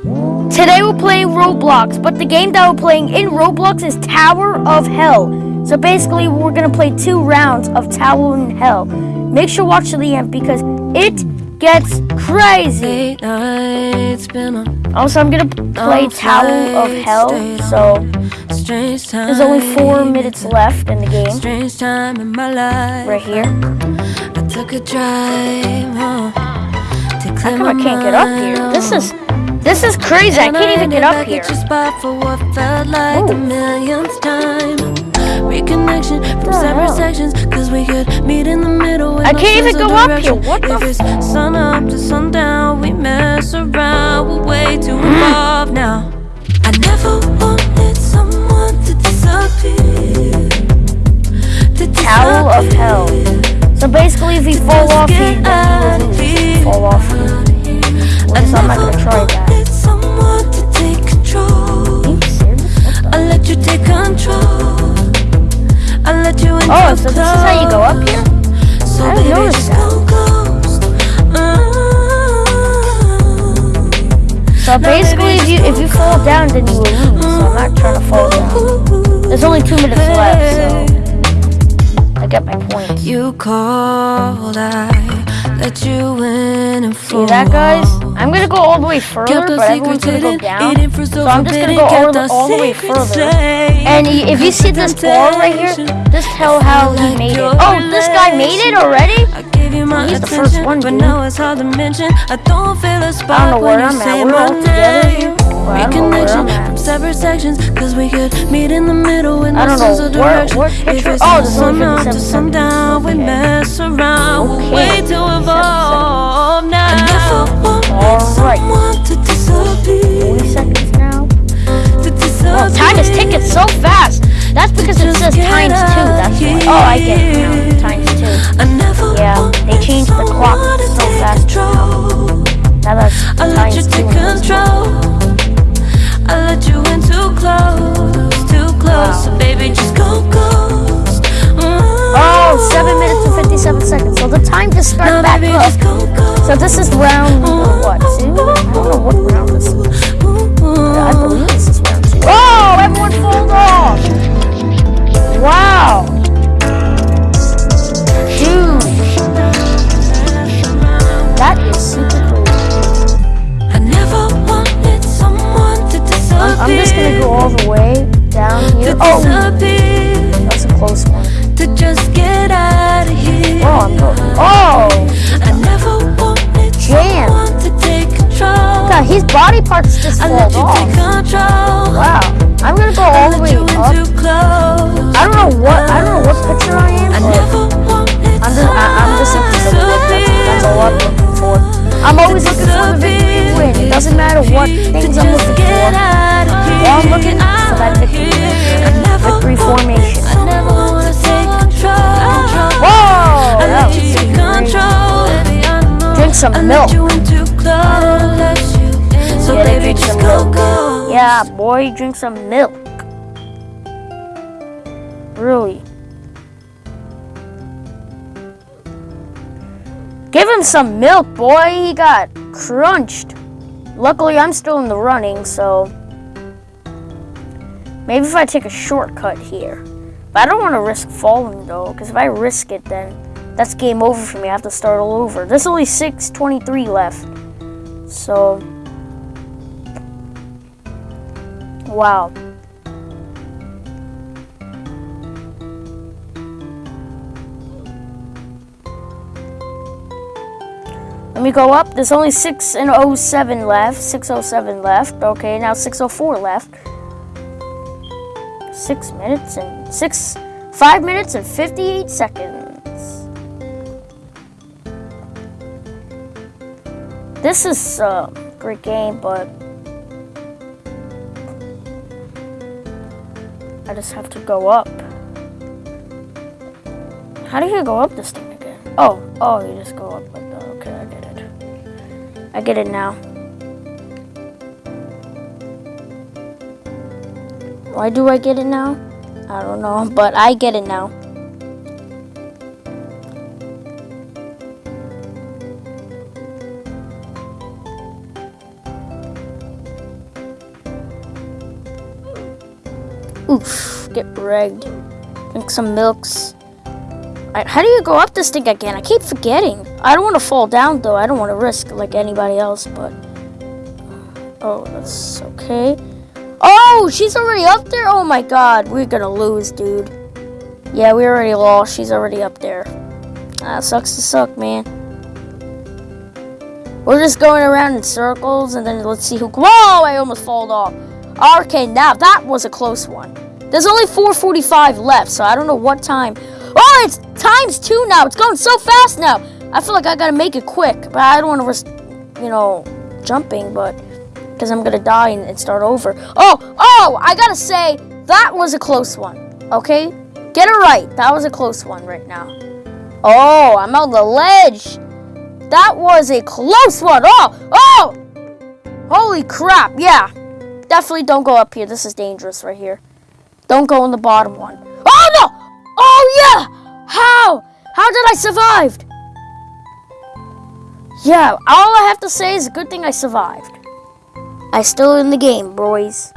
Today we're playing Roblox, but the game that we're playing in Roblox is Tower of Hell. So basically, we're gonna play two rounds of Tower in Hell. Make sure to watch to the end because it gets crazy. Also, I'm gonna play Tower of Hell, so there's only four minutes left in the game. Strange time in my life. Right here. I took a drive How come I can't get up here? This is this is crazy. I can't even get up here. At your spot for what felt like Ooh. a millionth time. Reconnection from separate sections, cause we could meet in the middle. I can't even go up here. What the If sun up to sundown, we mess around. We're way too Mm. involved now. I never wanted someone to disappear. To Tower of Hell. So basically, if you fall off here, Get then out you of will Fall off here. Well, so I'm not gonna try that. Wanted someone to take control. Are you serious? What the- I let you take control. I let you into Oh, so this is how you go up here? So I didn't notice that. Mm. So basically, if you if you fall down, then you will lose. So I'm not trying to fall down. There's only two minutes left, so I get my point. You called, I let you in and See that, guys? I'm gonna go all the way further, but everyone's gonna go down. So I'm just gonna go all the, all the way further. And if you see this bar right here, just tell how he made it. Oh, this guy made it already? I gave you my He's the first one, but dude. now it's hard to mention. I don't feel a spot know where when I'm at. say We're my all together name. here. Well, I don't know where Reconnection from separate sections, cause we could meet in the middle with I no don't know sense of direction. what If it's oh, only sun up to 57 sundown, we mess around. Okay. We're way too 57 now. I never wanted Alright. 40 seconds now. Well, time is ticking so fast. That's because it says times two. That's why. Oh, I get it now. Times two. Yeah, they changed the clock so fast. Now that's times two. take in this one. control. I let you in too close, too close. So Wow. baby, just go ghost. Mm. Oh, 7 minutes and 57 seconds. So the time just started back up. So this is round uh, what? Two? I don't know what round this is. I matter what things I'm looking for. All I'm looking for that victory. Victory formation. I never wanna take control. Whoa! That was great. control. Baby, I know. Drink some milk. let you in too close. Let you in. So Yeah, drink some milk. Yeah, boy, drink some milk. Really. Give him some milk, boy. He got crunched. Luckily, I'm still in the running, so maybe if I take a shortcut here. But I don't want to risk falling though, because if I risk it, then that's game over for me. I have to start all over. There's only 6:23 left, so wow. Let me go up. There's only 6 and 07 left. 607 left. Okay, now 604 left. 6 minutes and 6 5 minutes and 58 seconds. This is a great game, but I just have to go up. How do you go up this thing again? Oh, oh, you just go up like I get it now. Why do I get it now? I don't know, but I get it now. Oof, get ragged. Drink some milks. Right, how do you go up this thing again? I keep forgetting. I don't want to fall down though. I don't want to risk like anybody else, but. Oh, that's okay. Oh, she's already up there? Oh my god, we're gonna lose, dude. Yeah, we already lost. She's already up there. Ah, sucks to suck, man. We're just going around in circles, and then let's see who. Whoa! I almost fall off. Okay, now that was a close one. There's only 4:45 left, so I don't know what time. Oh, it's times two now. It's going so fast now. I feel like I gotta make it quick, but I don't want to risk, you know, jumping, but because I'm gonna die and, and start over. Oh, oh! I gotta say that was a close one. Okay, get it right. That was a close one right now. Oh, I'm on the ledge. That was a close one. Oh, oh! Holy crap! Yeah, definitely don't go up here. This is dangerous right here. Don't go in the bottom one. Oh no! Oh yeah! How? How did I survive? Yeah, all I have to say is a good thing I survived. I still in the game, boys.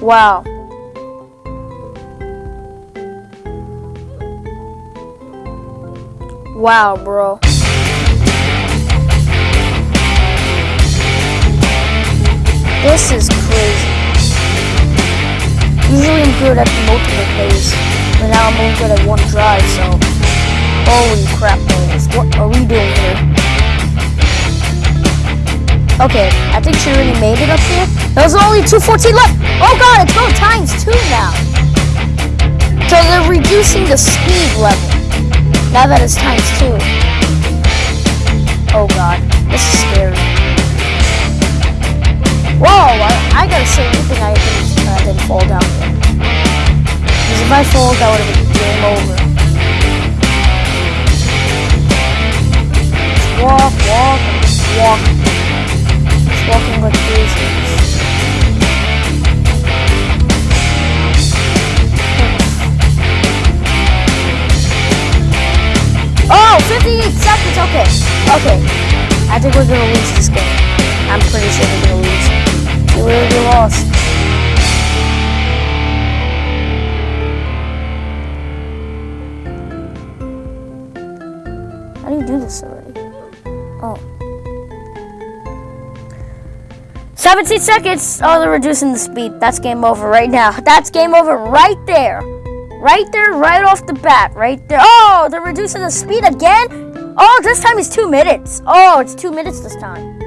Wow. Wow, bro. This is crazy. Usually I'm good at multiple plays, but now I'm only good at one drive, so... Holy crap, boys. What are we doing here? Okay, I think she already made it up here. There's only 214 left! Oh god, it's going times two now! So they're reducing the speed level. Now that it's times two. Oh god, this is scary. Whoa, I, I gotta say, good thing I didn't, uh, didn't fall down there. Because if I fall, that would have been game over. Walk, walk, walk. Just walking like crazy. Oh, 58 seconds, okay. Okay. I think we're gonna lose this game. I'm pretty sure we're gonna lose. We already lost. How do you do this? 17 seconds! Oh, they're reducing the speed. That's game over right now. That's game over right there. Right there, right off the bat. Right there. Oh, they're reducing the speed again? Oh, this time it's two minutes. Oh, it's two minutes this time.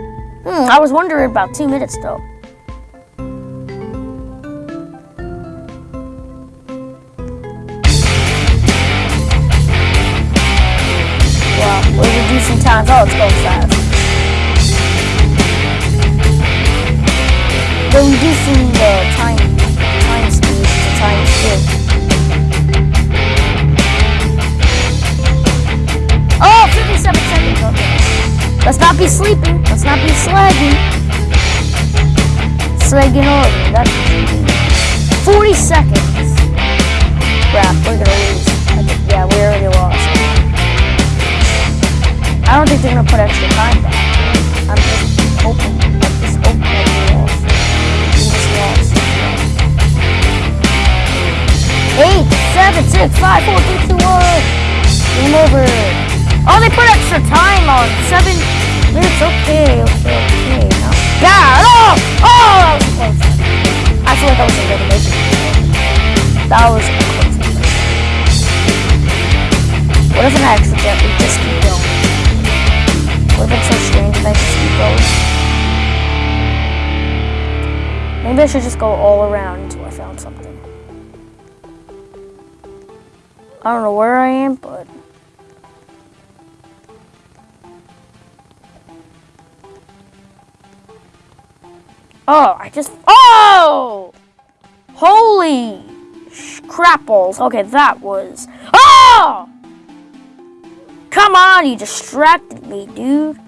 Hmm, I was wondering about two minutes though. Wow, we're reducing times. Oh, it's going Let's not be sleeping. Let's not be slagging. Slagging over. That's 40 seconds. Crap, we're gonna lose. Think, yeah, we already lost. I don't think they're gonna put extra time back. I'm just hoping. I'm just hoping that we lost. We just lost. Eight, seven, six, five, four, three, two, one. Game over. Oh, they put extra time on. Seven minutes. Okay, okay, okay. No. Yeah. Oh, oh, that was close. I feel like I wasn't gonna make it. That was a close one. What if an accident? We just keep going. Would have been so strange if I just keep going. Maybe I should just go all around until I found something. I don't know where I am, but. Oh, I just. Oh! Holy crap balls. Okay, that was. Oh! Come on, you distracted me, dude.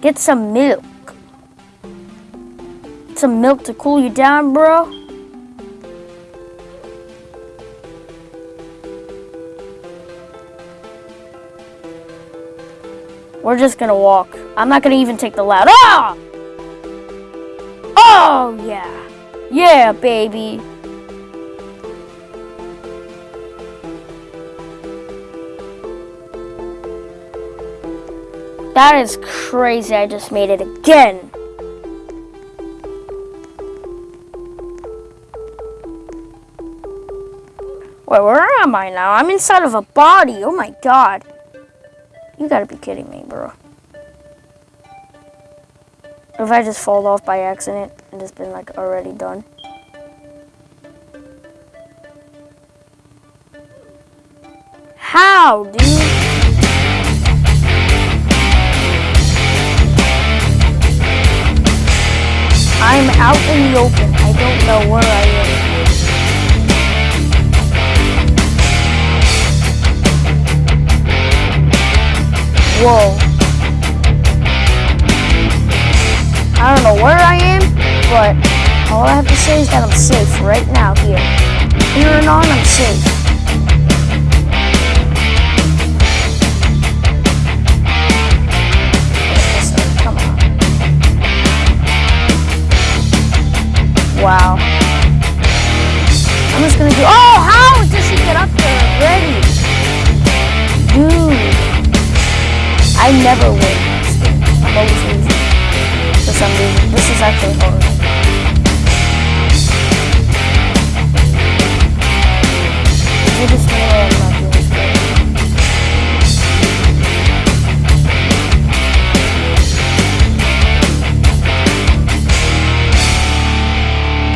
Get some milk. Some milk to cool you down, bro. We're just gonna walk. I'm not gonna even take the loud. Ah! Oh, yeah. Yeah, baby. That is crazy. I just made it again. Wait, where am I now? I'm inside of a body. Oh my god. You gotta be kidding me, bro. If I just fall off by accident and just been like already done. How, dude? I'm out in the open. I don't know where I am. Whoa. I don't know where I am, but all I have to say is that I'm safe right now here. Here and on, I'm safe. Wow. I'm just gonna do. Oh, how did she get up there already? Dude. I never win. I'm always losing. For. This is actually good.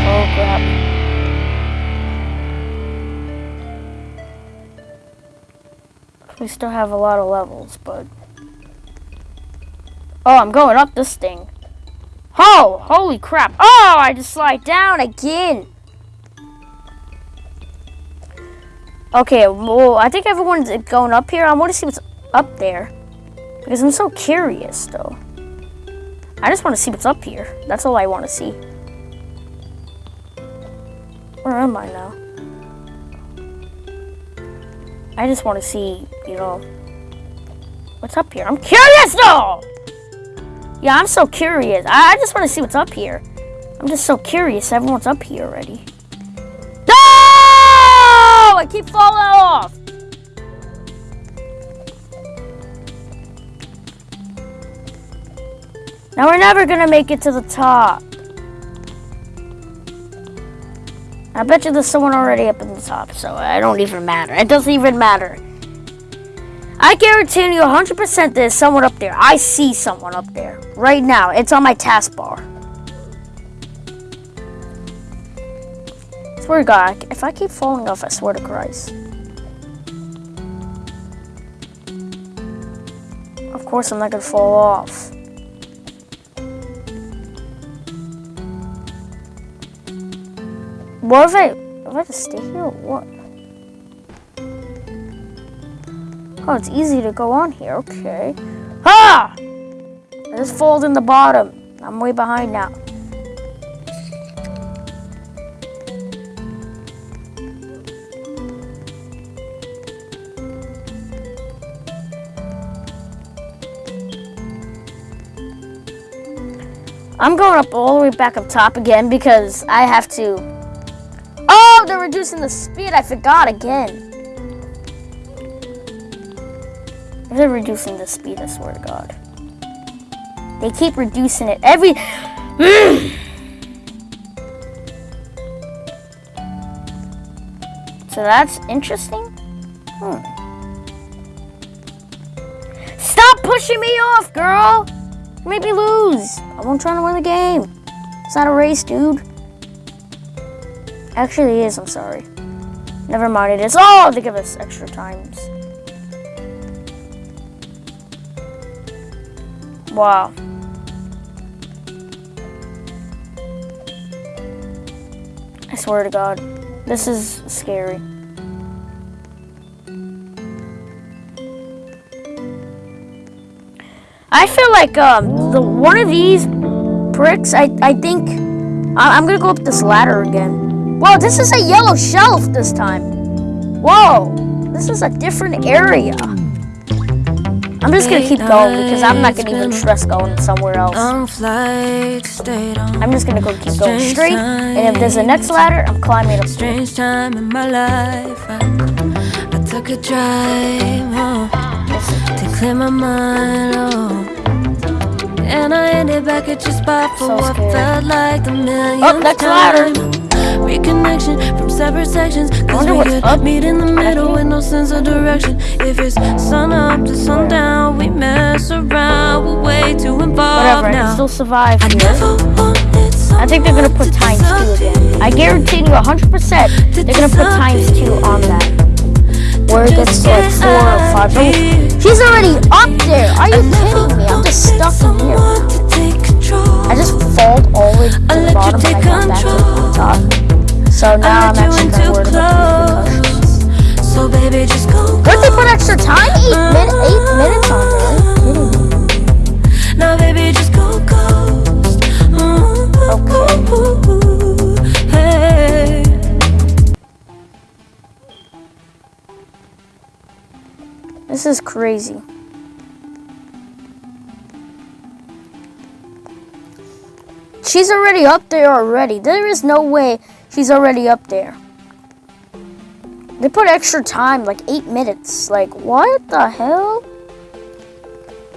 Oh. We still have a lot of levels, but. Oh, I'm going up this thing. Oh, holy crap. Oh, I just slide down again. Okay, well, I think everyone's going up here. I want to see what's up there. Because I'm so curious, though. I just want to see what's up here. That's all I want to see. Where am I now? I just want to see, you know, what's up here. I'm curious, though! Yeah, I'm so curious. I, I just want to see what's up here. I'm just so curious. Everyone's up here already. No! I keep falling off. Now we're never gonna make it to the top. I bet you there's someone already up in the top, so I don't even matter. It doesn't even matter. I guarantee you 100% there's someone up there. I see someone up there right now. It's on my taskbar. Swear to God, if I keep falling off, I swear to Christ. Of course, I'm not gonna fall off. What if I, if I just stay here or what? Oh, it's easy to go on here. Okay. Ah! I just fold in the bottom. I'm way behind now. I'm going up all the way back up top again because I have to. Oh, they're reducing the speed. I forgot again. They're reducing the speed, I swear to God. They keep reducing it every. so that's interesting. Hmm. Stop pushing me off, girl! You Make me lose. I'm trying to win the game. It's not a race, dude. Actually, it is. I'm sorry. Never mind. It is. Oh, they give us extra times. Wow. I swear to God, this is scary. I feel like um the one of these bricks. I I think I, I'm gonna go up this ladder again. Whoa, this is a yellow shelf this time. Whoa, this is a different area. I'm just gonna keep going because I'm not gonna even stress going somewhere else. Long flight, stayed on. I'm just gonna go keep going straight, and if there's a next ladder, I'm climbing up. Strange time in my life. I, took a drive to clear my mind. Oh. And I ended back at your spot for what felt like the millionth Oh, next ladder. Reconnection from separate sections. Cause wonder we could up. meet in the middle with no sense of direction. If it's sun up to sundown, we mess around. We're way too involved Whatever, I now. can still survive I here. I think they're gonna put to times two again. I guarantee you 100% they're gonna put times two on that. Where it gets to like four or five. She's already up there. Are you kidding me? I'm just stuck in here. I just fall all the way to I the bottom and I got back to the top. So now I'm actually kind of worried about the. So baby, just go. Where'd they put extra time? Eight, min- eight minutes on there. Are you kidding me? Now baby, just go ghost. Okay. This is crazy. She's already up there already. There is no way she's already up there. They put extra time, like eight minutes. Like, what the hell?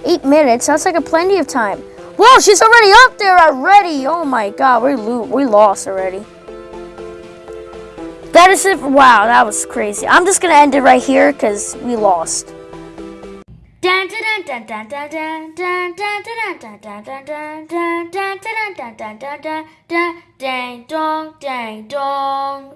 Eight minutes? That's like a plenty of time. Whoa, she's already up there already. Oh my god, we lo- we lost already. That is it. Wow, that was crazy. I'm just gonna end it right here because we lost. Dun dun dun dun dun dun dun dun dun dun dun dun dun dun dun dun dun dun dun dang dong dang dong